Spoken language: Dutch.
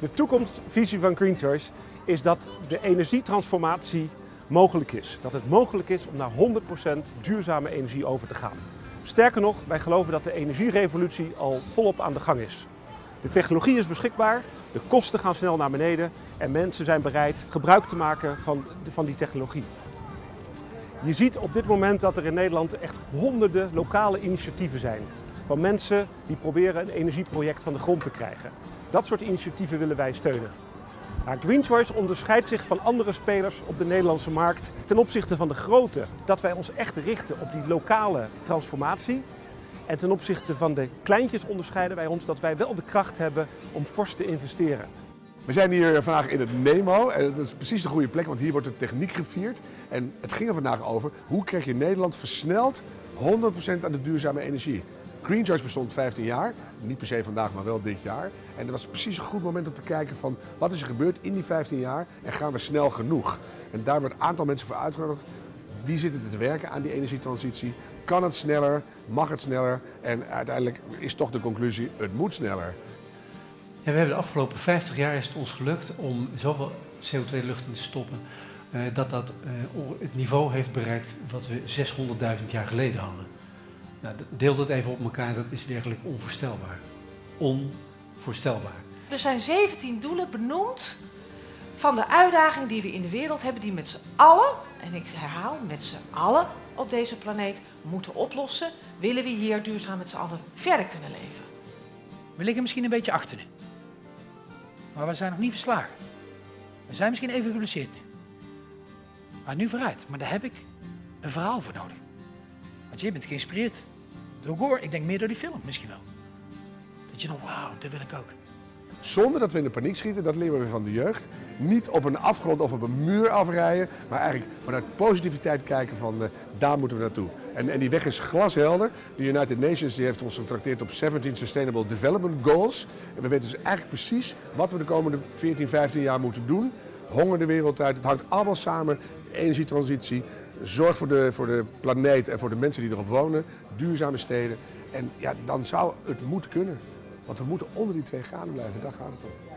De toekomstvisie van Green Choice is dat de energietransformatie mogelijk is. Dat het mogelijk is om naar 100% duurzame energie over te gaan. Sterker nog, wij geloven dat de energierevolutie al volop aan de gang is. De technologie is beschikbaar, de kosten gaan snel naar beneden en mensen zijn bereid gebruik te maken van, van die technologie. Je ziet op dit moment dat er in Nederland echt honderden lokale initiatieven zijn. Van mensen die proberen een energieproject van de grond te krijgen. Dat soort initiatieven willen wij steunen. Maar Green Choice onderscheidt zich van andere spelers op de Nederlandse markt ten opzichte van de grote. Dat wij ons echt richten op die lokale transformatie. En ten opzichte van de kleintjes onderscheiden wij ons dat wij wel de kracht hebben om fors te investeren. We zijn hier vandaag in het Nemo en dat is precies de goede plek, want hier wordt de techniek gevierd. En het ging er vandaag over, hoe krijg je Nederland versneld 100% aan de duurzame energie? Green Choice bestond 15 jaar, niet per se vandaag, maar wel dit jaar. En dat was precies een goed moment om te kijken van wat is er gebeurd in die 15 jaar en gaan we snel genoeg? En daar wordt een aantal mensen voor uitgenodigd. Wie zit er te werken aan die energietransitie? Kan het sneller? Mag het sneller? En uiteindelijk is toch de conclusie, het moet sneller. Ja, we hebben de afgelopen 50 jaar is het ons gelukt om zoveel CO2 lucht in te stoppen, uh, dat dat uh, het niveau heeft bereikt wat we 600.000 jaar geleden hadden. Nou, deel dat even op elkaar, dat is werkelijk onvoorstelbaar. Onvoorstelbaar. Er zijn 17 doelen benoemd van de uitdaging die we in de wereld hebben, die met z'n allen, en ik herhaal, met z'n allen op deze planeet moeten oplossen, willen we hier duurzaam met z'n allen verder kunnen leven. We liggen misschien een beetje achter nu. Maar we zijn nog niet verslagen. We zijn misschien even geblesseerd nu. Maar nu vooruit. Maar daar heb ik een verhaal voor nodig. Je bent geïnspireerd door Gore. Ik denk meer door die film misschien wel. Dat je dan, wauw, dat wil ik ook. Zonder dat we in de paniek schieten, dat leren we van de jeugd. Niet op een afgrond of op een muur afrijden, maar eigenlijk vanuit positiviteit kijken van uh, daar moeten we naartoe. En, en, die weg is glashelder. De United Nations die heeft ons getrakteerd op 17 Sustainable Development Goals. En we weten dus eigenlijk precies wat we de komende 14, 15 jaar moeten doen. Honger de wereld uit, het hangt allemaal samen. Energietransitie, zorg voor de, voor de planeet en voor de mensen die erop wonen, duurzame steden. En ja, dan zou het moeten kunnen. Want we moeten onder die twee graden blijven, daar gaat het om.